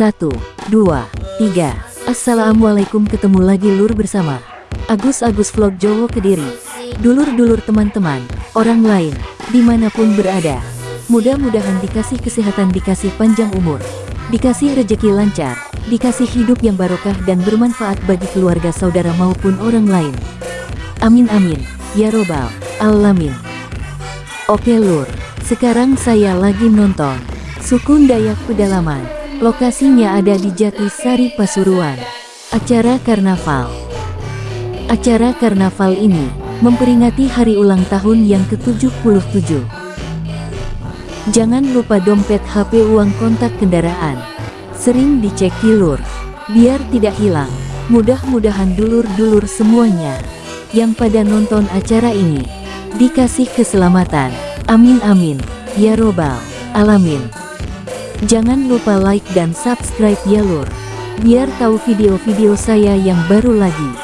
Satu, dua, tiga. Assalamualaikum ketemu lagi lur bersama Agus-Agus Vlog Jowo Kediri. Dulur-dulur teman-teman, orang lain, di mana pun berada. Mudah-mudahan dikasih kesehatan, dikasih panjang umur, dikasih rejeki lancar, dikasih hidup yang barokah dan bermanfaat bagi keluarga saudara maupun orang lain. Amin amin, ya robbal alamin. Oke lur, sekarang saya lagi nonton Sukun Dayak Pedalaman. Lokasinya ada di Jatisari Pasuruan. Acara Karnaval Acara Karnaval ini memperingati hari ulang tahun yang ke-77. Jangan lupa dompet HP uang kontak kendaraan. Sering dicek kilur, biar tidak hilang. Mudah-mudahan dulur-dulur semuanya yang pada nonton acara ini dikasih keselamatan. Amin amin. Ya robbal alamin. Jangan lupa like dan subscribe ya lur. Biar tahu video-video saya yang baru lagi.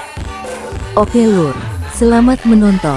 Oke lur, selamat menonton.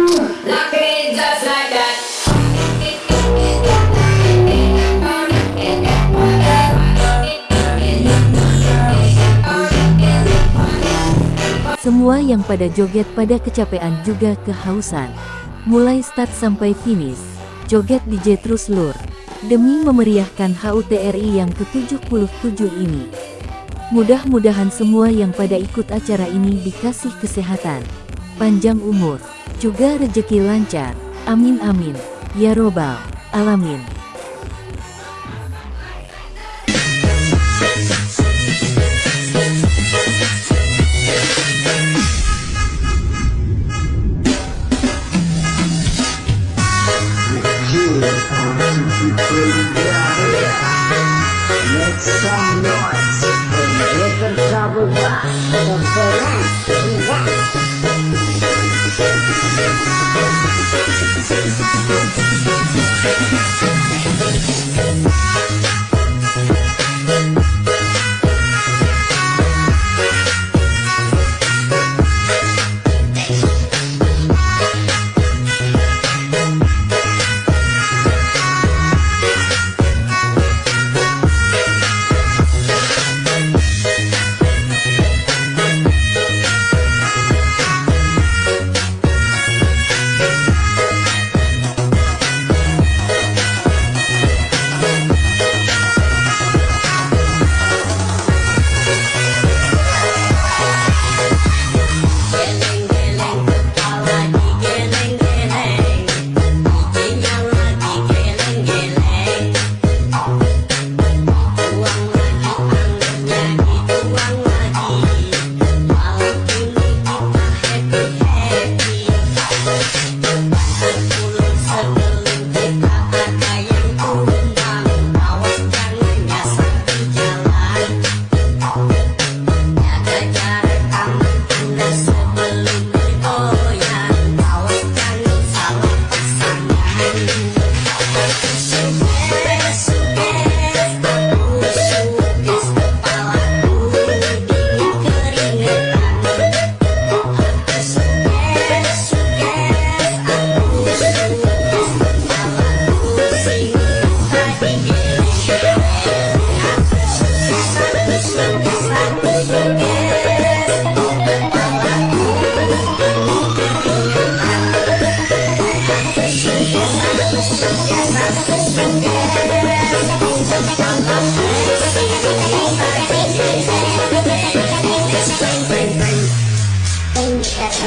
Semua yang pada joget pada kecapean juga kehausan. Mulai start sampai finish, joget DJ terus lur. Demi memeriahkan HUTRI yang ke-77 ini. Mudah-mudahan semua yang pada ikut acara ini dikasih kesehatan, panjang umur, juga rejeki lancar. Amin amin. Ya robbal alamin.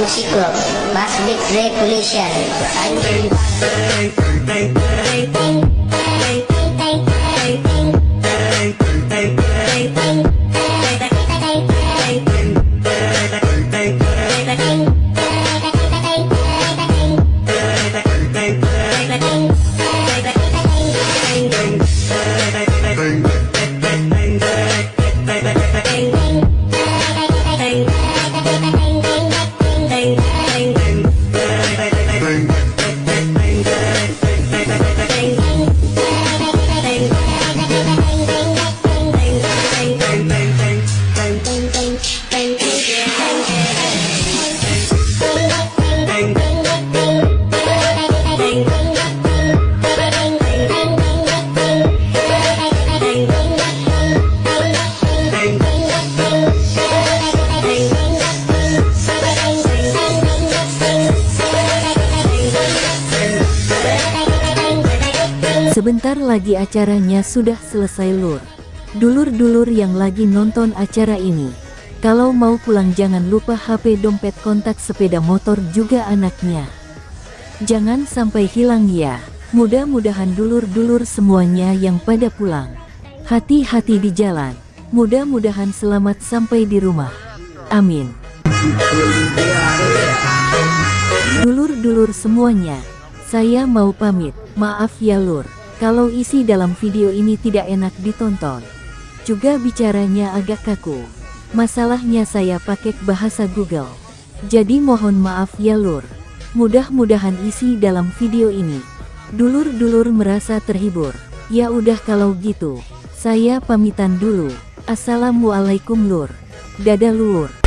músico más de. Sebentar lagi acaranya sudah selesai lur. Dulur-dulur yang lagi nonton acara ini. Kalau mau pulang jangan lupa HP dompet kontak sepeda motor juga anaknya. Jangan sampai hilang ya. Mudah-mudahan dulur-dulur semuanya yang pada pulang. Hati-hati di jalan. Mudah-mudahan selamat sampai di rumah. Amin. Dulur-dulur semuanya, saya mau pamit. Maaf ya lur, kalau isi dalam video ini tidak enak ditonton. Juga bicaranya agak kaku. Masalahnya saya pakai bahasa Google. Jadi mohon maaf ya lur. Mudah-mudahan isi dalam video ini. Dulur-dulur merasa terhibur. Ya udah kalau gitu, saya pamitan dulu. Assalamualaikum lur. Dadah lur.